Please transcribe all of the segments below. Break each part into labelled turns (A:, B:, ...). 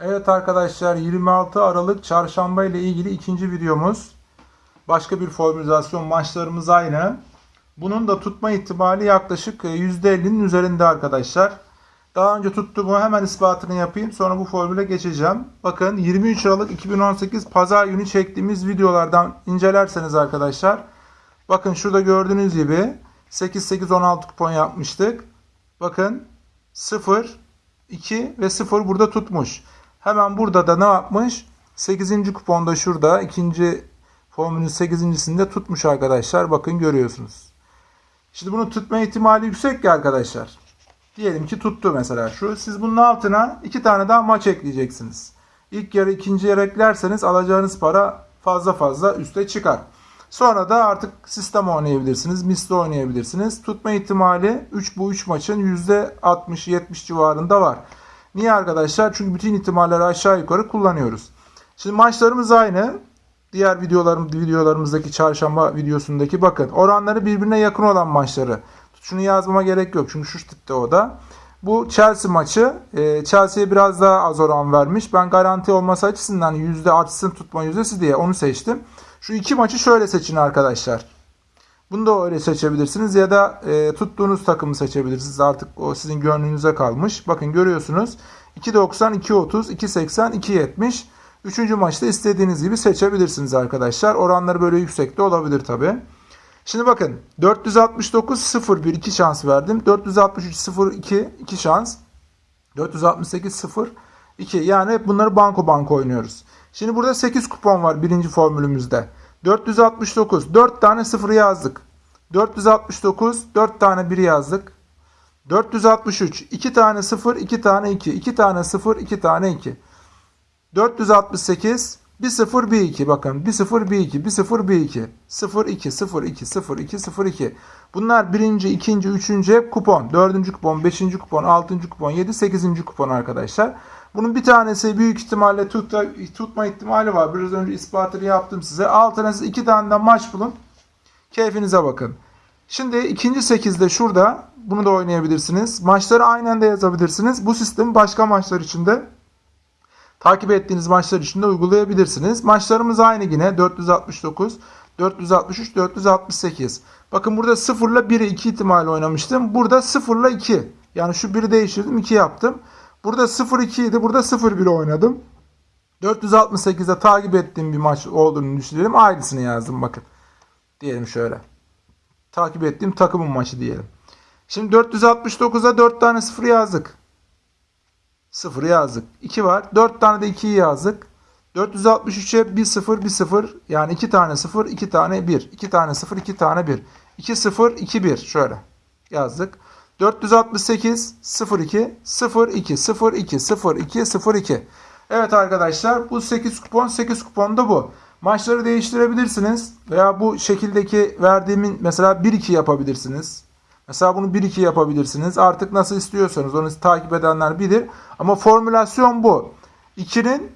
A: Evet arkadaşlar 26 Aralık çarşamba ile ilgili ikinci videomuz. Başka bir formülizasyon maçlarımız aynı. Bunun da tutma ihtimali yaklaşık e, %50'nin üzerinde arkadaşlar. Daha önce tuttuğumu hemen ispatını yapayım. Sonra bu formüle geçeceğim. Bakın 23 Aralık 2018 Pazar günü çektiğimiz videolardan incelerseniz arkadaşlar. Bakın şurada gördüğünüz gibi 8-8-16 kupon yapmıştık. Bakın 0, 2 ve 0 burada tutmuş. Hemen burada da ne yapmış? 8. kuponda şurada ikinci formülün 8.sinde tutmuş arkadaşlar. Bakın görüyorsunuz. Şimdi bunu tutma ihtimali yüksek ki arkadaşlar. Diyelim ki tuttu mesela şu. Siz bunun altına iki tane daha maç ekleyeceksiniz. İlk yarı ikinci yarı eklerseniz alacağınız para fazla fazla üste çıkar. Sonra da artık sistem oynayabilirsiniz. Misli oynayabilirsiniz. Tutma ihtimali 3 bu 3 maçın %60-70 civarında var. Niye arkadaşlar? Çünkü bütün ihtimalleri aşağı yukarı kullanıyoruz. Şimdi maçlarımız aynı. Diğer videolarım, videolarımızdaki çarşamba videosundaki bakın. Oranları birbirine yakın olan maçları. Şunu yazmama gerek yok. Çünkü şu tipte o da. Bu Chelsea maçı. E, Chelsea'ye biraz daha az oran vermiş. Ben garanti olması açısından yüzde artsın tutma yüzdesi diye onu seçtim. Şu iki maçı şöyle seçin arkadaşlar. Bunu da öyle seçebilirsiniz ya da e, tuttuğunuz takımı seçebilirsiniz. Artık o sizin gönlünüze kalmış. Bakın görüyorsunuz. 2.90, 2.30, 2.80, 2.70. Üçüncü maçta istediğiniz gibi seçebilirsiniz arkadaşlar. Oranları böyle yüksekte olabilir tabi. Şimdi bakın 469 0 1 2 şans verdim. 463 0 2 2 şans. 468 0 2 yani hep bunları banko banko oynuyoruz. Şimdi burada 8 kupon var birinci formülümüzde. 469 4 tane 0 yazdık. 469 4 tane 1 yazdık. 463 2 tane 0 2 tane 2 2 tane 0 2 tane 2. 468 1 0 1 2 bakın 1 0 1 2 1 0 1 2 0 2 0 2 0 2 0 2 bunlar birinci ikinci üçüncü hep kupon. Dördüncü kupon beşinci kupon altıncı kupon yedi sekizinci kupon arkadaşlar bunun bir tanesi büyük ihtimalle tutma, tutma ihtimali var biraz önce ispatını yaptım size altına siz iki tane de maç bulun keyfinize bakın şimdi ikinci sekizde şurada bunu da oynayabilirsiniz maçları aynı anda yazabilirsiniz bu sistemi başka maçlar için de takip ettiğiniz maçlar için de uygulayabilirsiniz. Maçlarımız aynı yine 469, 463, 468. Bakın burada 0 ile 1'e 2 ihtimal oynamıştım. Burada 0 ile 2. Yani şu 1'i değiştirdim 2 yaptım. Burada 0 2 idi. Burada 0 1 oynadım. 468'de takip ettiğim bir maç olduğunu düşünelim. Aynısını yazdım bakın. Diyelim şöyle. Takip ettiğim takımın maçı diyelim. Şimdi 469'a 4 tane 0 yazdık. 0 yazdık. 2 var. 4 tane de 2'yi yazdık. 463'e 1 0 1 0 yani 2 tane 0 2 tane 1. 2 tane 0 2 tane 1. 2 0 2 1 şöyle yazdık. 468 0 2 0 2 0 2 0 2 0 2. Evet arkadaşlar bu 8 kupon 8 kupon da bu. Maçları değiştirebilirsiniz veya bu şekildeki verdiğimin mesela 1-2 yapabilirsiniz. Mesela bunu 1-2 yapabilirsiniz. Artık nasıl istiyorsanız onu takip edenler bilir. Ama formülasyon bu. 2'nin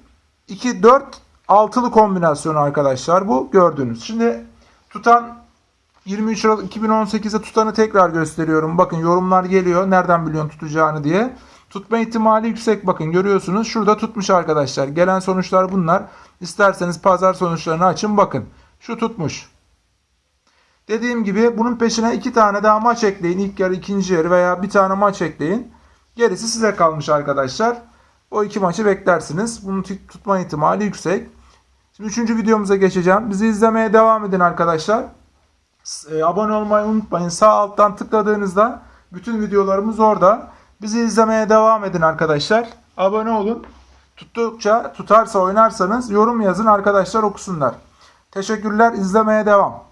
A: 2, 4, 6'lı kombinasyonu arkadaşlar bu gördüğünüz. Şimdi tutan 23 Aralık 2018'de tutanı tekrar gösteriyorum. Bakın yorumlar geliyor. Nereden biliyorsun tutacağını diye. Tutma ihtimali yüksek bakın görüyorsunuz. Şurada tutmuş arkadaşlar. Gelen sonuçlar bunlar. İsterseniz pazar sonuçlarını açın bakın. Şu tutmuş. Dediğim gibi bunun peşine iki tane daha maç ekleyin. İlk yarı, ikinci yarı veya bir tane maç ekleyin. Gerisi size kalmış arkadaşlar. O iki maçı beklersiniz. Bunun tutma ihtimali yüksek. Şimdi üçüncü videomuza geçeceğim. Bizi izlemeye devam edin arkadaşlar. E, abone olmayı unutmayın. Sağ alttan tıkladığınızda bütün videolarımız orada. Bizi izlemeye devam edin arkadaşlar. Abone olun. Tuttukça tutarsa oynarsanız yorum yazın arkadaşlar okusunlar. Teşekkürler. İzlemeye devam.